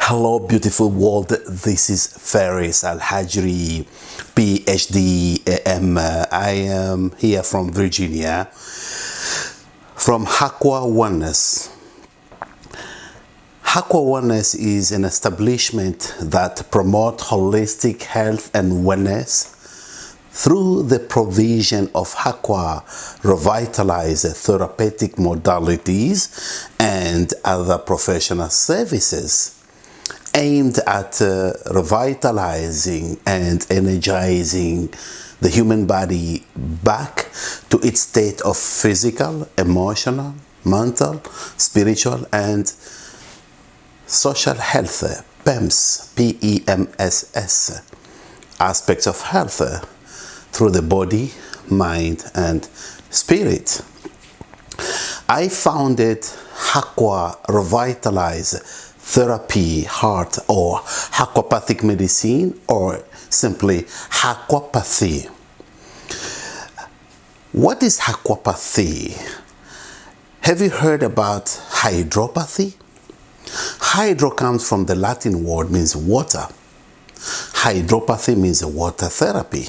Hello, beautiful world. This is Faris Al Hajri, PhD. I am here from Virginia, from Hakwa Oneness. Hakwa Oneness is an establishment that promotes holistic health and wellness through the provision of Hakwa revitalized therapeutic modalities and other professional services aimed at uh, revitalizing and energizing the human body back to its state of physical, emotional, mental, spiritual, and social health, PEMS, P-E-M-S-S, aspects of health through the body, mind, and spirit. I founded Hakwa Revitalize therapy, heart, or aquapathic medicine, or simply aquapathy. What is aquapathy? Have you heard about hydropathy? Hydro comes from the Latin word means water. Hydropathy means water therapy.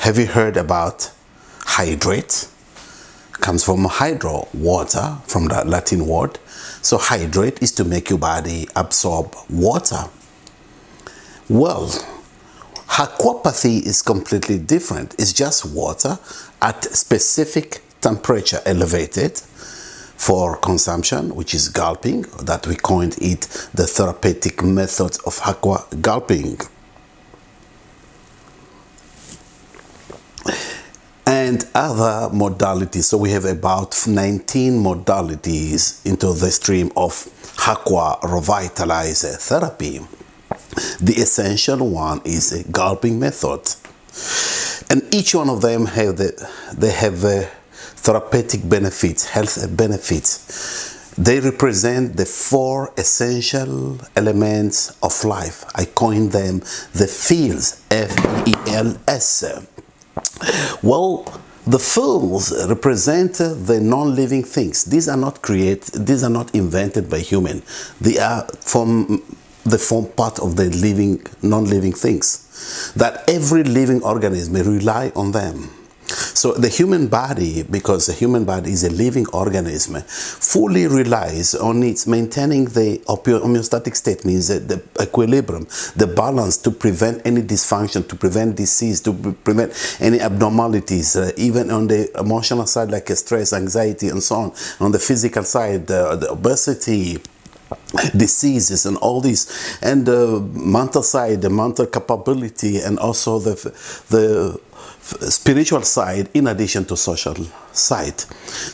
Have you heard about hydrate? Comes from hydro, water, from the Latin word. So hydrate is to make your body absorb water. Well, aquapathy is completely different. It's just water at specific temperature elevated for consumption, which is gulping, that we coined it the therapeutic method of aqua gulping. And other modalities. So we have about 19 modalities into the stream of Aqua Revitalizer therapy. The essential one is a gulping method. And each one of them have the, they have a therapeutic benefits, health benefits. They represent the four essential elements of life. I coined them the fields, F-E-L-S. Well, the fools represent the non-living things. These are not created, these are not invented by human. They are from the form part of the living, non-living things. That every living organism rely on them. So the human body, because the human body is a living organism, fully relies on its maintaining the homeostatic state, means the equilibrium, the balance to prevent any dysfunction, to prevent disease, to prevent any abnormalities, uh, even on the emotional side like stress, anxiety, and so on. On the physical side, uh, the obesity, diseases and all these and the mental side the mental capability and also the the spiritual side in addition to social side.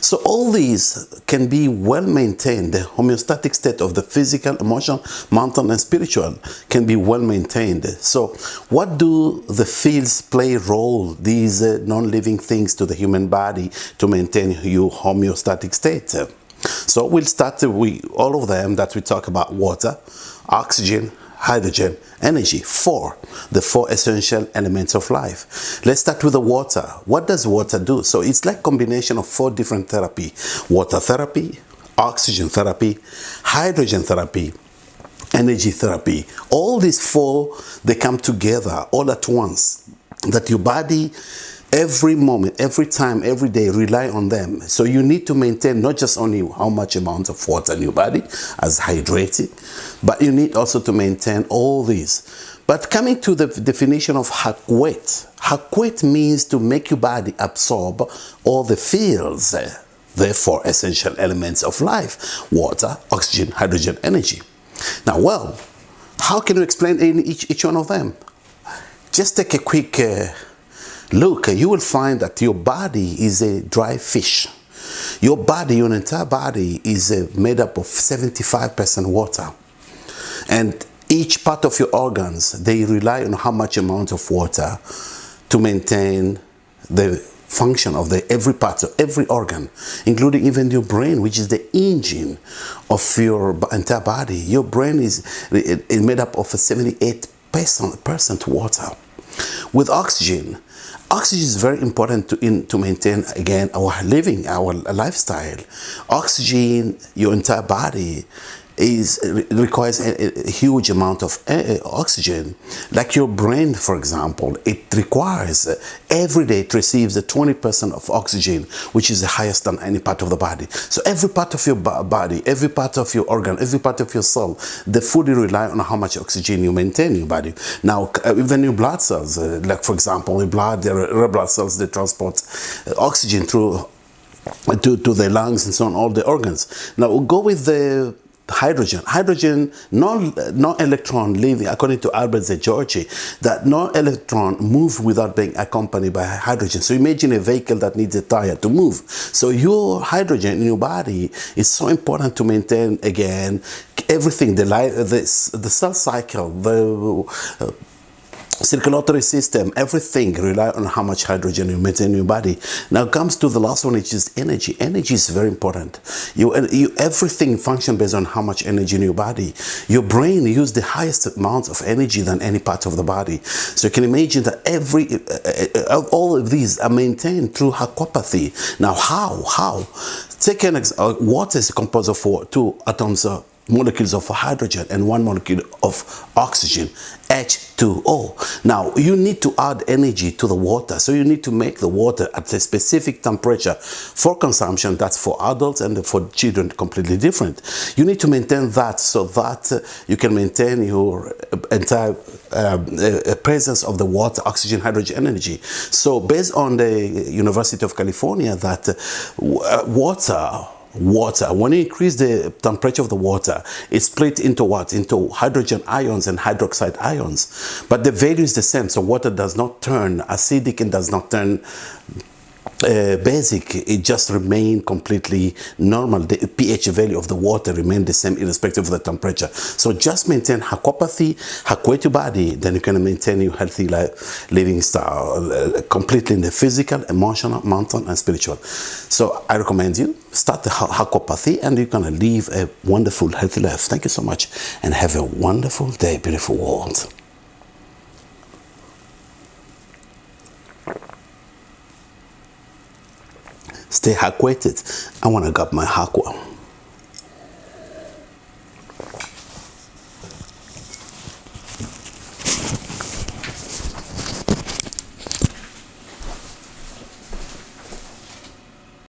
So all these can be well maintained. The homeostatic state of the physical, emotional, mental and spiritual can be well maintained. So what do the fields play role, these uh, non-living things to the human body to maintain your homeostatic state? So we'll start with all of them that we talk about water, oxygen, hydrogen, energy. Four, the four essential elements of life. Let's start with the water. What does water do? So it's like combination of four different therapy. Water therapy, oxygen therapy, hydrogen therapy, energy therapy. All these four, they come together all at once. That your body every moment, every time, every day, rely on them. So you need to maintain not just only how much amount of water in your body as hydrated, but you need also to maintain all these. But coming to the definition of hakwet, hakwet means to make your body absorb all the fields, therefore essential elements of life, water, oxygen, hydrogen, energy. Now, well, how can you explain in each, each one of them? Just take a quick uh, look, you will find that your body is a dry fish. Your body, your entire body is uh, made up of 75% water. And each part of your organs, they rely on how much amount of water to maintain the function of the every part of every organ, including even your brain, which is the engine of your entire body. Your brain is, is made up of 78 percent water. With oxygen, oxygen is very important to, in, to maintain again our living our lifestyle. Oxygen your entire body is requires a, a, huge amount of uh, oxygen. Like your brain, for example, it requires uh, every day it receives a 20% of oxygen, which is the highest than any part of the body. So every part of your body, every part of your organ, every part of your cell, the food you rely on how much oxygen you maintain in your body. Now, uh, even your blood cells, like for example, the blood, the red blood cells, they transport oxygen through to, to the lungs and so on, all the organs. Now, go with the hydrogen. Hydrogen, no, no electron leaving, according to Albert Szent-Györgyi, that no electron move without being accompanied by hydrogen. So imagine a vehicle that needs a tire to move. So your hydrogen in your body is so important to maintain, again, everything, the, life, the, the cell cycle, the uh, circulatory system, everything rely on how much hydrogen you maintain in your body. Now comes to the last one, which is energy. Energy is very important. You, you everything function based on how much energy in your body. Your brain use the highest amount of energy than any part of the body. So you can imagine that every uh, uh, all of these are maintained through aquapathy. Now how? How? Take an uh, water is composed of two atoms of molecules of hydrogen and one molecule of oxygen, H2O. Now, you need to add energy to the water, so you need to make the water at a specific temperature for consumption. That's for adults and for children completely different. You need to maintain that so that uh, you can maintain your entire uh, uh, presence of the water, oxygen, hydrogen energy. So based on the University of California that uh, water water. When you increase the temperature of the water, it's split into what? Into hydrogen ions and hydroxide ions. But the value is the same. So water does not turn acidic and does not turn uh, basic, it just remain completely normal. The pH value of the water remain the same irrespective of the temperature. So just maintain aquapathy, aquate your body, then you can maintain your healthy life, living style uh, completely in the physical, emotional, mental, and spiritual. So I recommend you start the aquapathy and you're gonna live a wonderful, healthy life. Thank you so much and have a wonderful day, beautiful world. Stay hydrated. I want to grab my aqua.